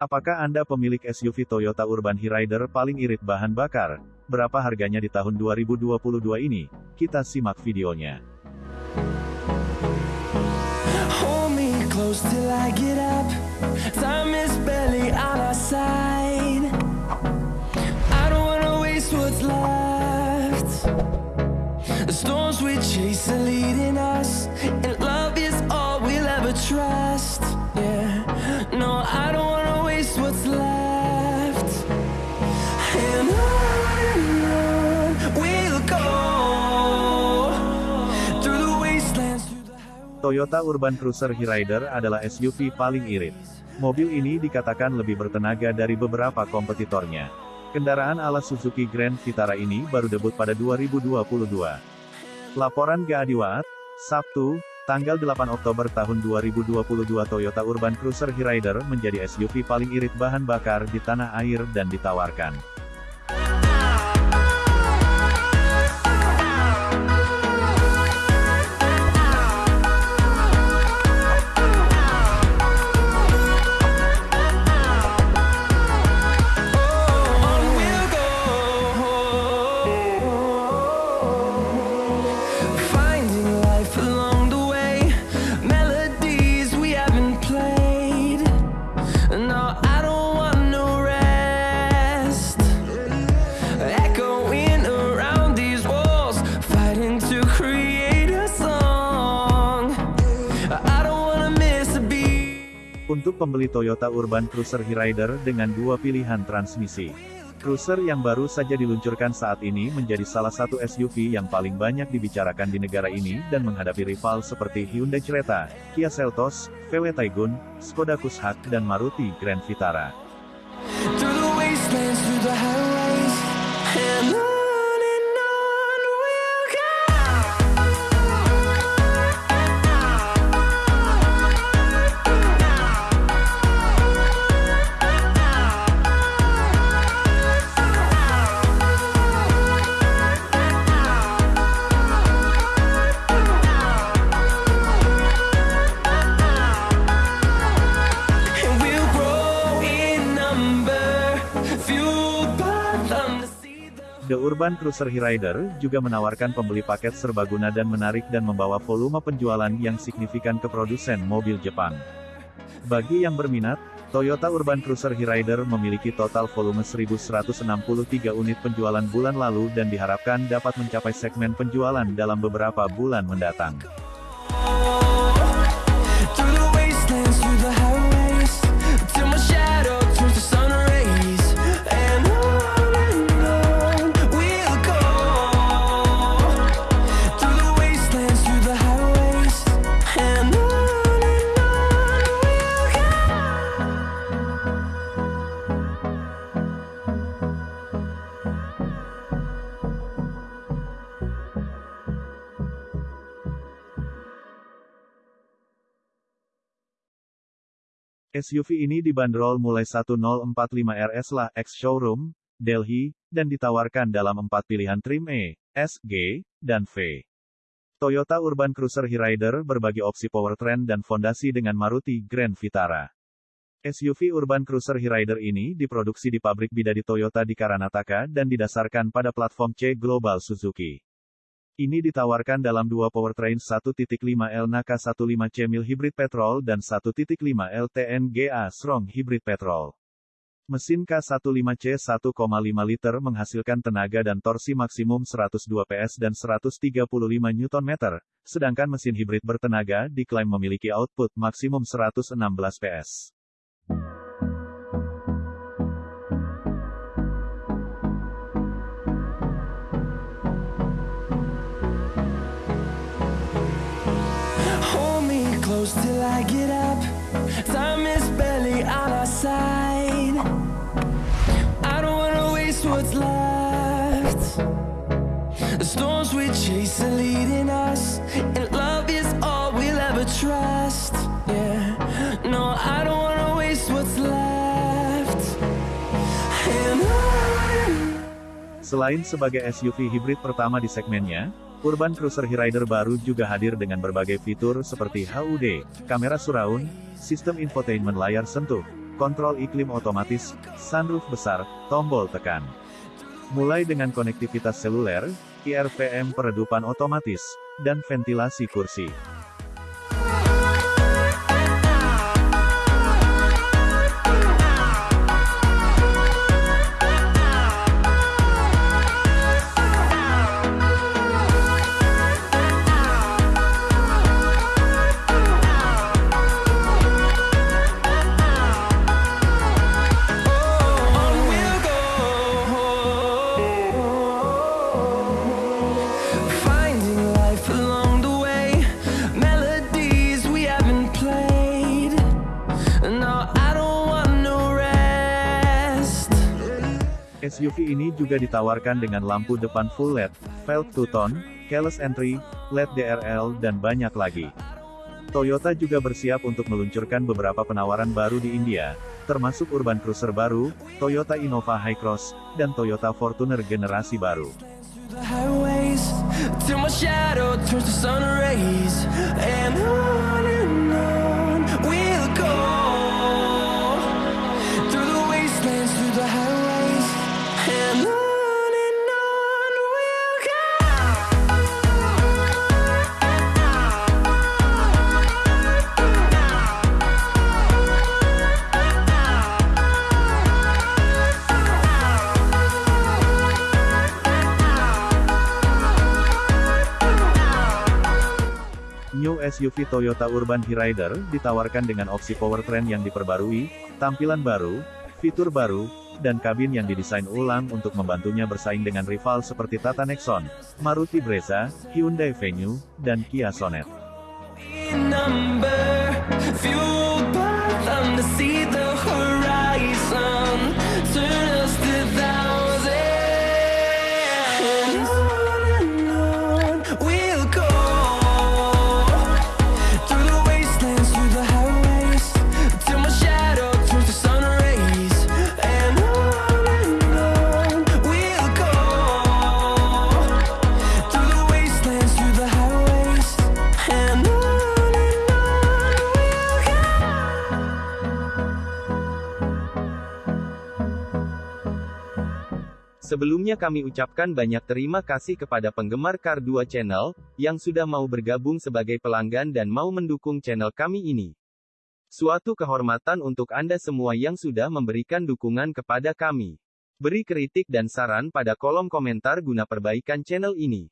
Apakah Anda pemilik SUV Toyota Urban Hyryder paling irit bahan bakar? Berapa harganya di tahun 2022 ini? Kita simak videonya. Toyota Urban Cruiser Hyryder adalah SUV paling irit. Mobil ini dikatakan lebih bertenaga dari beberapa kompetitornya. Kendaraan ala Suzuki Grand Vitara ini baru debut pada 2022. Laporan Gaadiwat, Sabtu, tanggal 8 Oktober tahun 2022 Toyota Urban Cruiser Hyryder menjadi SUV paling irit bahan bakar di tanah air dan ditawarkan. Untuk pembeli Toyota Urban Cruiser Hyryder dengan dua pilihan transmisi. Cruiser yang baru saja diluncurkan saat ini menjadi salah satu SUV yang paling banyak dibicarakan di negara ini dan menghadapi rival seperti Hyundai Creta, Kia Seltos, VW Taigun, Skoda Kushaq dan Maruti Grand Vitara. The Urban Cruiser Hyryder juga menawarkan pembeli paket serbaguna dan menarik dan membawa volume penjualan yang signifikan ke produsen mobil Jepang. Bagi yang berminat, Toyota Urban Cruiser Hyryder memiliki total volume 1163 unit penjualan bulan lalu dan diharapkan dapat mencapai segmen penjualan dalam beberapa bulan mendatang. SUV ini dibanderol mulai 1045 RS lah X Showroom, Delhi, dan ditawarkan dalam empat pilihan trim E, S, G, dan V. Toyota Urban Cruiser Hyryder berbagi opsi powertrain dan fondasi dengan Maruti Grand Vitara. SUV Urban Cruiser Hyryder ini diproduksi di pabrik Bidadi Toyota di Karanataka dan didasarkan pada platform C Global Suzuki. Ini ditawarkan dalam dua powertrain 1.5L Naka 15C mil hybrid petrol dan 1.5L TNGA Strong hybrid petrol. Mesin K15C 1,5 liter menghasilkan tenaga dan torsi maksimum 102 PS dan 135 Nm, sedangkan mesin hybrid bertenaga diklaim memiliki output maksimum 116 PS. Close till I get up. Time is barely on our side. I don't wanna waste what's left. The storms we chase are leading us, and love is all we'll ever trust. Yeah, no, I don't wanna waste what's left. And on Selain sebagai SUV hibrid pertama di segmennya, Urban Cruiser Hyryder baru juga hadir dengan berbagai fitur seperti HUD, kamera surround, sistem infotainment layar sentuh, kontrol iklim otomatis, sunroof besar, tombol tekan. Mulai dengan konektivitas seluler, IRVM peredupan otomatis, dan ventilasi kursi. SUV ini juga ditawarkan dengan lampu depan full LED, velg two-tone, keyless entry, LED DRL dan banyak lagi. Toyota juga bersiap untuk meluncurkan beberapa penawaran baru di India, termasuk urban cruiser baru, Toyota Innova Hycross, dan Toyota Fortuner generasi baru. New SUV Toyota Urban Hyryder ditawarkan dengan opsi powertrain yang diperbarui, tampilan baru, fitur baru, dan kabin yang didesain ulang untuk membantunya bersaing dengan rival seperti Tata Nexon, Maruti Brezza, Hyundai Venue, dan Kia Sonet. Sebelumnya kami ucapkan banyak terima kasih kepada penggemar Kar 2 Channel, yang sudah mau bergabung sebagai pelanggan dan mau mendukung channel kami ini. Suatu kehormatan untuk Anda semua yang sudah memberikan dukungan kepada kami. Beri kritik dan saran pada kolom komentar guna perbaikan channel ini.